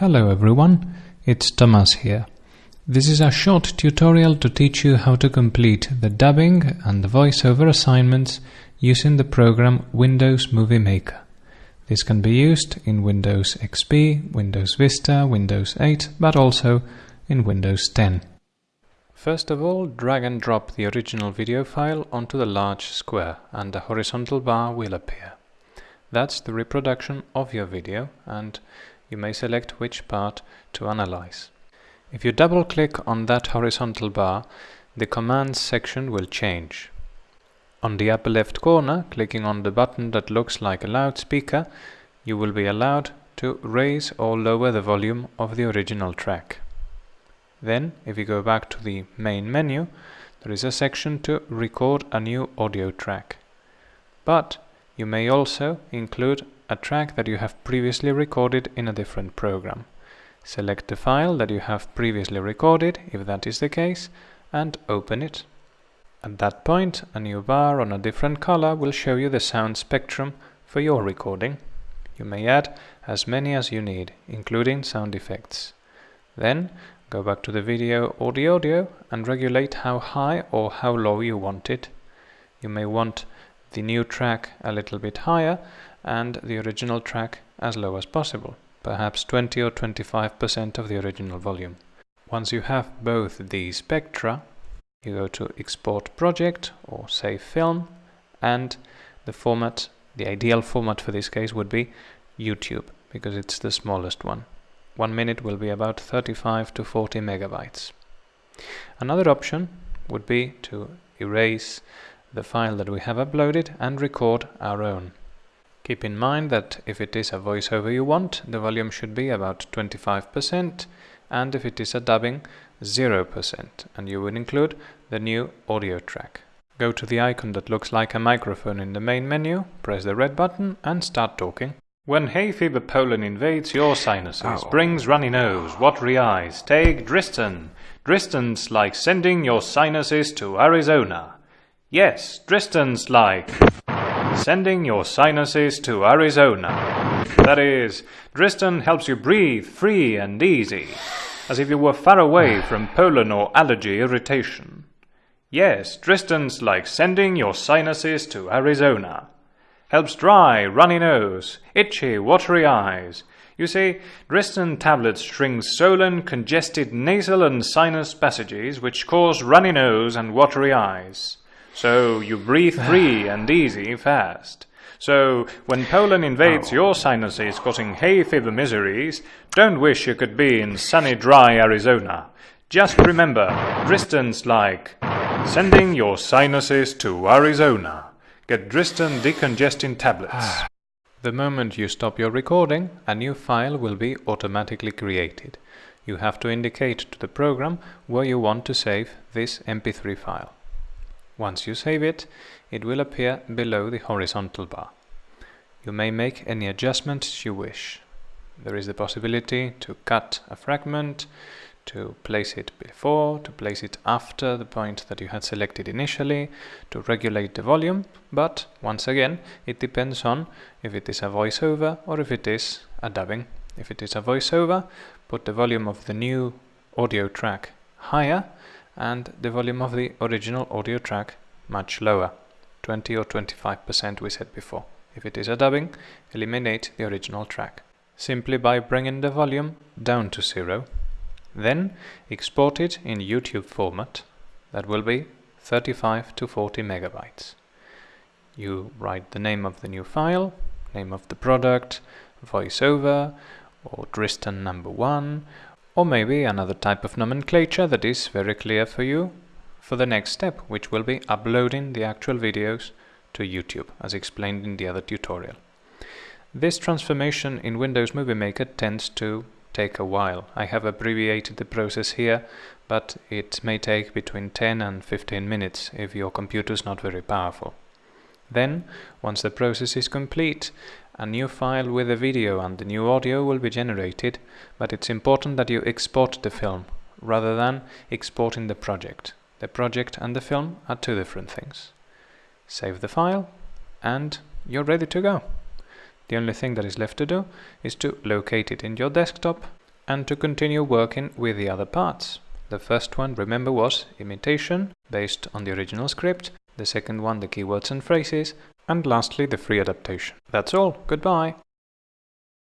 Hello everyone, it's Thomas here. This is a short tutorial to teach you how to complete the dubbing and the voiceover assignments using the program Windows Movie Maker. This can be used in Windows XP, Windows Vista, Windows 8, but also in Windows 10. First of all, drag and drop the original video file onto the large square and a horizontal bar will appear. That's the reproduction of your video and you may select which part to analyze. If you double click on that horizontal bar, the commands section will change. On the upper left corner, clicking on the button that looks like a loudspeaker, you will be allowed to raise or lower the volume of the original track. Then, if you go back to the main menu, there is a section to record a new audio track. But you may also include a track that you have previously recorded in a different program. Select the file that you have previously recorded, if that is the case, and open it. At that point, a new bar on a different color will show you the sound spectrum for your recording. You may add as many as you need, including sound effects. Then, go back to the video or the audio and regulate how high or how low you want it. You may want the new track a little bit higher and the original track as low as possible, perhaps 20 or 25% of the original volume. Once you have both these spectra, you go to Export Project or Save Film, and the format, the ideal format for this case would be YouTube, because it's the smallest one. One minute will be about 35 to 40 megabytes. Another option would be to erase the file that we have uploaded and record our own. Keep in mind that if it is a voiceover you want, the volume should be about 25% and if it is a dubbing, 0% and you will include the new audio track. Go to the icon that looks like a microphone in the main menu, press the red button and start talking. When hay fever pollen invades your sinuses, Ow. brings runny nose, watery eyes, take Dristan. Dristan's like sending your sinuses to Arizona. Yes, Dristan's like sending your sinuses to Arizona. That is, Dristan helps you breathe free and easy, as if you were far away from pollen or allergy irritation. Yes, Dristan's like sending your sinuses to Arizona. Helps dry, runny nose, itchy, watery eyes. You see, Dristan tablets shrink swollen, congested nasal and sinus passages which cause runny nose and watery eyes. So you breathe free and easy fast. So when pollen invades oh. your sinuses causing hay fever miseries, don't wish you could be in sunny dry Arizona. Just remember, Dristan's like sending your sinuses to Arizona. Get Dristan decongesting tablets. The moment you stop your recording, a new file will be automatically created. You have to indicate to the program where you want to save this MP3 file. Once you save it, it will appear below the horizontal bar. You may make any adjustments you wish. There is the possibility to cut a fragment, to place it before, to place it after the point that you had selected initially, to regulate the volume, but once again, it depends on if it is a voiceover or if it is a dubbing. If it is a voiceover, put the volume of the new audio track higher and the volume of the original audio track much lower, 20 or 25% we said before. If it is a dubbing, eliminate the original track, simply by bringing the volume down to zero. Then export it in YouTube format, that will be 35 to 40 megabytes. You write the name of the new file, name of the product, voiceover, or Dristan number one, or maybe another type of nomenclature that is very clear for you for the next step, which will be uploading the actual videos to YouTube, as explained in the other tutorial. This transformation in Windows Movie Maker tends to take a while. I have abbreviated the process here, but it may take between 10 and 15 minutes if your computer is not very powerful. Then, once the process is complete, a new file with the video and the new audio will be generated, but it's important that you export the film rather than exporting the project. The project and the film are two different things. Save the file and you're ready to go. The only thing that is left to do is to locate it in your desktop and to continue working with the other parts. The first one, remember, was imitation, based on the original script. The second one, the keywords and phrases. And lastly, the free adaptation. That's all. Goodbye.